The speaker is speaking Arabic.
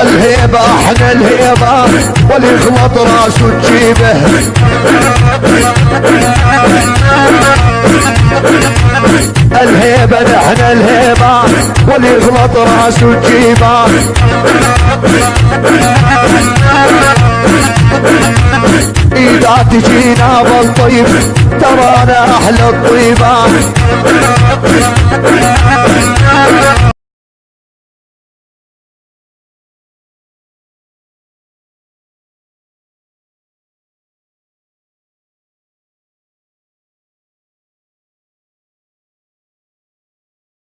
الهيبة إحنا الهيبة واللي يخلط راسه تجيبه الهيبة نحن الهيبة واليغلط راسه تجيبه إذا تجينا بالطيب ترانا أحلى الطيبة.